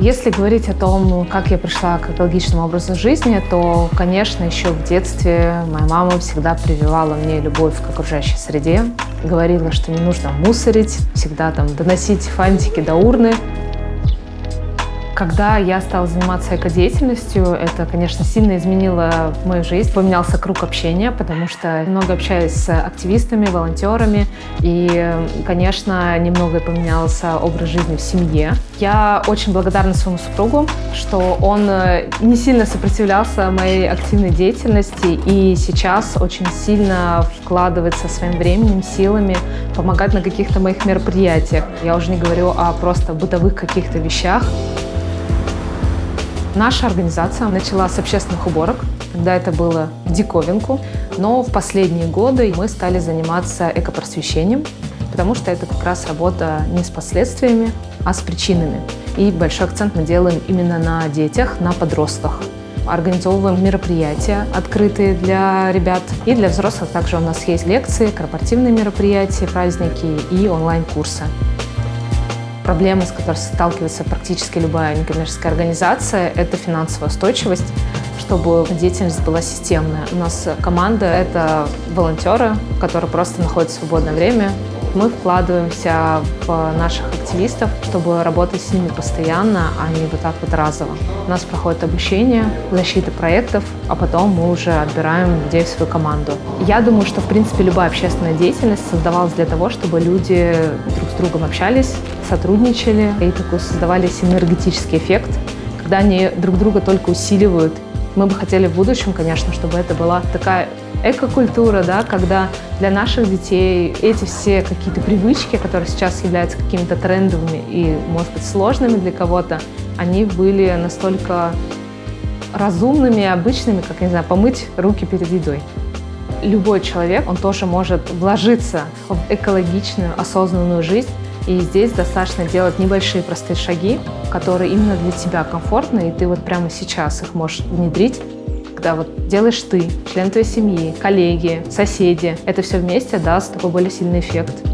Если говорить о том, как я пришла к экологичному образу жизни, то, конечно, еще в детстве моя мама всегда прививала мне любовь к окружающей среде. Говорила, что не нужно мусорить, всегда там доносить фантики до урны. Когда я стала заниматься экодеятельностью, это, конечно, сильно изменило мою жизнь. Поменялся круг общения, потому что много общаюсь с активистами, волонтерами. И, конечно, немного поменялся образ жизни в семье. Я очень благодарна своему супругу, что он э, не сильно сопротивлялся моей активной деятельности и сейчас очень сильно вкладывается своим временем, силами, помогать на каких-то моих мероприятиях. Я уже не говорю о просто бытовых каких-то вещах. Наша организация начала с общественных уборок, когда это было диковинку, но в последние годы мы стали заниматься экопросвещением, потому что это как раз работа не с последствиями, а с причинами. И большой акцент мы делаем именно на детях, на подростках. Организовываем мероприятия, открытые для ребят и для взрослых. Также у нас есть лекции, корпоративные мероприятия, праздники и онлайн-курсы проблемы, с которой сталкивается практически любая некоммерческая организация, это финансовая устойчивость, чтобы деятельность была системная. У нас команда — это волонтеры, которые просто находят свободное время мы вкладываемся в наших активистов, чтобы работать с ними постоянно, а не вот так вот разово. У нас проходит обучение, защита проектов, а потом мы уже отбираем людей в свою команду. Я думаю, что, в принципе, любая общественная деятельность создавалась для того, чтобы люди друг другом общались, сотрудничали и такой создавали синергетический эффект, когда они друг друга только усиливают. Мы бы хотели в будущем, конечно, чтобы это была такая экокультура, да, когда для наших детей эти все какие-то привычки, которые сейчас являются какими-то трендовыми и, может быть, сложными для кого-то, они были настолько разумными и обычными, как, не знаю, помыть руки перед едой. Любой человек, он тоже может вложиться в экологичную, осознанную жизнь, и здесь достаточно делать небольшие простые шаги, которые именно для тебя комфортны, и ты вот прямо сейчас их можешь внедрить когда вот делаешь ты, член твоей семьи, коллеги, соседи, это все вместе даст такой более сильный эффект.